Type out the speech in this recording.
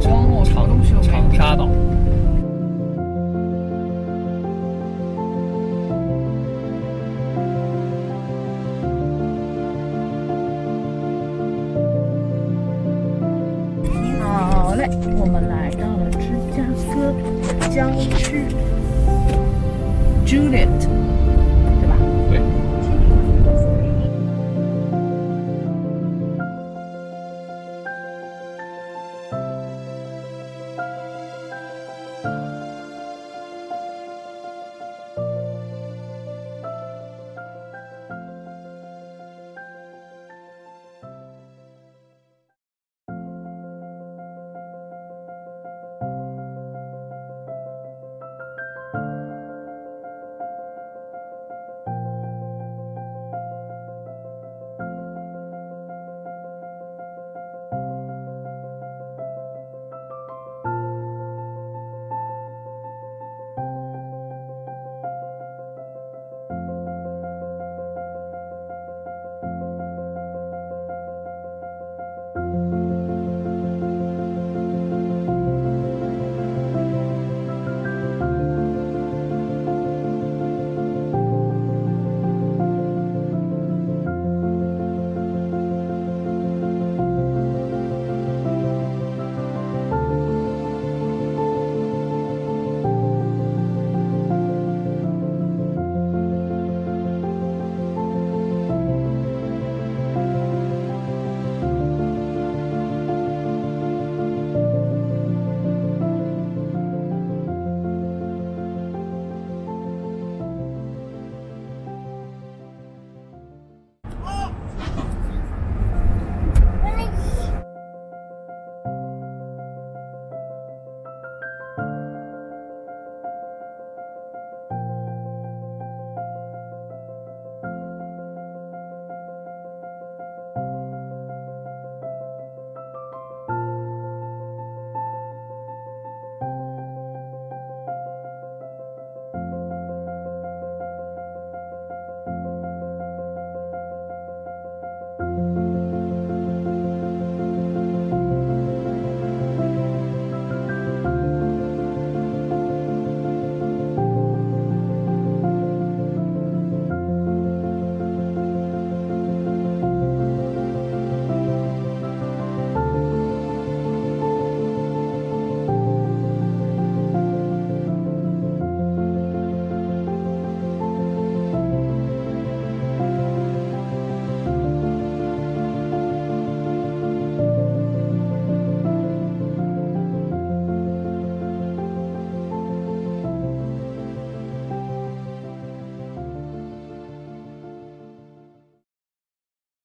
长哦，长沙岛。